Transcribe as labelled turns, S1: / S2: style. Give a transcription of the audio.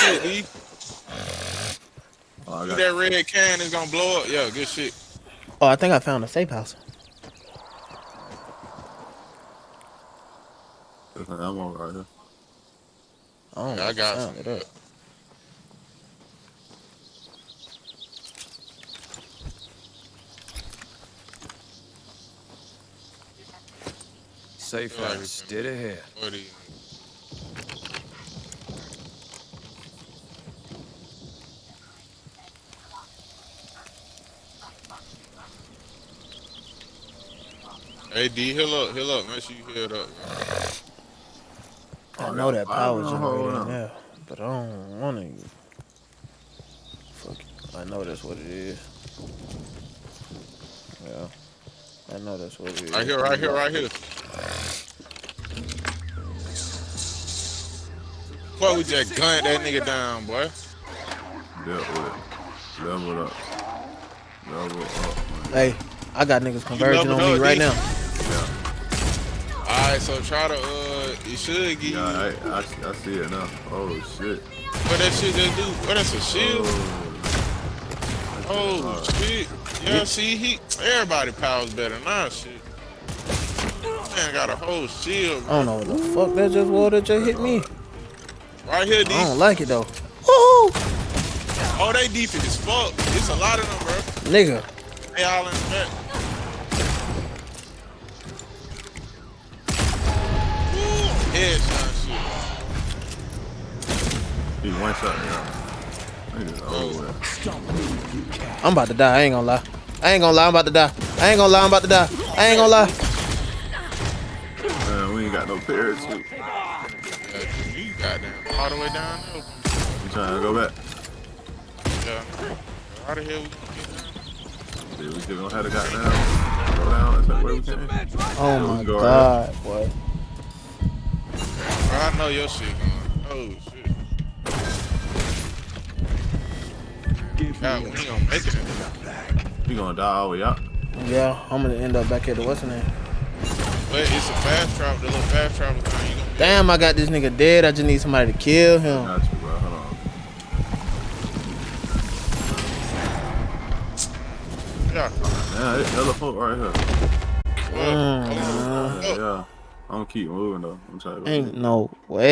S1: shit, D.
S2: Oh, I got
S1: that red can is gonna blow up. Yeah, good shit.
S3: Oh, I think I found a safe house.
S2: ammo right here.
S3: Oh,
S1: Yeah, I got some.
S3: it up.
S4: Safe
S1: Yeah,
S4: house, dead ahead.
S1: What Hey D, heal up, heal up. Make sure you heal up.
S3: I know that
S2: fire
S3: power generator in
S2: on.
S3: there, but I don't want to. Fuck it. I know that's what it is. Yeah. I know that's what it is.
S1: Right here, right here, right here. Boy, we just gunned that nigga down, boy.
S2: Dealt with it. Level up. Level up. man.
S3: Hey, I got niggas converging on me right
S1: D?
S3: now.
S1: Alright, so try to, uh, it should give you,
S2: Yeah, I, I, I see it now. Oh shit.
S1: what that shit just do? What, that's a shield?
S2: Oh.
S1: Oh, shit. Yeah, see, he, everybody powers better than our shit. Man got a whole shield,
S3: I
S1: bro.
S3: don't know what the fuck that just was that just hit me.
S1: Right here, D.
S3: I don't like it though. Woo!
S1: Oh, they deep as fuck. It's a lot of them, bro.
S3: Nigga,
S1: They all in the back. Woo, Headshot shit.
S2: He one shot, yeah. Nigga, over with.
S3: I'm about to die. I ain't gonna lie. I ain't gonna lie. I'm about to die. I ain't gonna lie. I'm about to die. I ain't gonna lie.
S2: Man, we ain't got no parachute.
S1: Yeah, you goddamn all the way down there.
S2: You trying to go back?
S1: Yeah. How the hell we gonna get down?
S2: See, we still gonna have to goddamn go down. That's like where we came.
S3: Oh
S2: Yeah,
S3: my god, boy.
S1: Bro, I know your shit going. Oh shit. God, we gonna make it.
S2: We gonna die all the way up.
S3: Yeah, I'm gonna end up back at the what's the name?
S1: But it's a fast travel, the little fast travel thing. You gonna
S3: Damn, I got this nigga dead. I just need somebody to kill him.
S2: Got you, bro. Hold on.
S1: Yeah.
S2: Man, it's hella right here.
S3: Mm,
S2: Yeah. I'm gonna keep moving though. I'm go.
S3: Ain't no way.